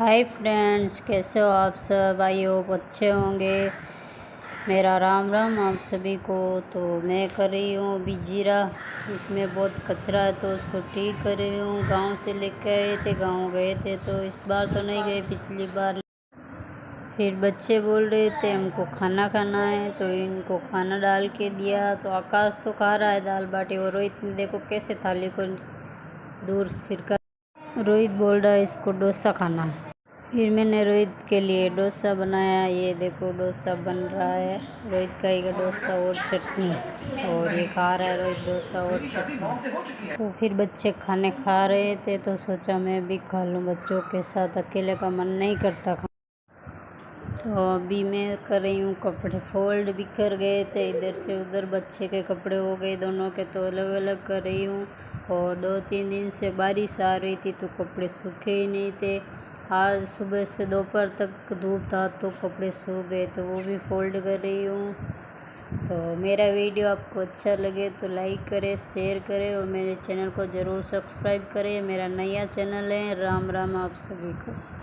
Hi friends कैसे हो आप सब? आई होप अच्छे होंगे। मेरा राम राम आप सभी को। तो मैं कर रही हूँ अभी जीरा। इसमें बहुत कचरा है तो उसको ठीक कर रही हूँ। गाँव से लेके आए थे, गाँव गए थे तो इस बार तो नहीं गए, पिछली बार। फिर बच्चे बोल रहे थे, हमको खाना खाना है। तो इनको खाना डाल के दिया। तो आकाश तो खा रहा है दाल बाटी और रोहित ने देखो कैसे थाली को दूर सिरका। रोहित बोल रहा है, इसको डोसा खाना है। फिर मैंने रोहित के लिए डोसा बनाया, ये देखो डोसा बन रहा है। रोहित का एक डोसा और चटनी, और ये खा रहा है रोहित डोसा और चटनी। तो फिर बच्चे खाने खा रहे थे तो सोचा मैं भी खा लूँ। बच्चों के साथ अकेले का मन नहीं करता। तो अभी मैं कर रही हूँ कपड़े फोल्ड कर गए थे, इधर से उधर बच्चे के कपड़े हो गए, दोनों के तो अलग अलग कर रही हूँ। और दो तीन दिन से बारिश आ रही थी तो कपड़े सूखे ही नहीं थे। आज सुबह से दोपहर तक धूप था तो कपड़े सूख गए तो वो भी फोल्ड कर रही हूँ। तो मेरा वीडियो आपको अच्छा लगे तो लाइक करें, शेयर करें और मेरे चैनल को ज़रूर सब्सक्राइब करें। मेरा नया चैनल है, राम राम आप सभी को।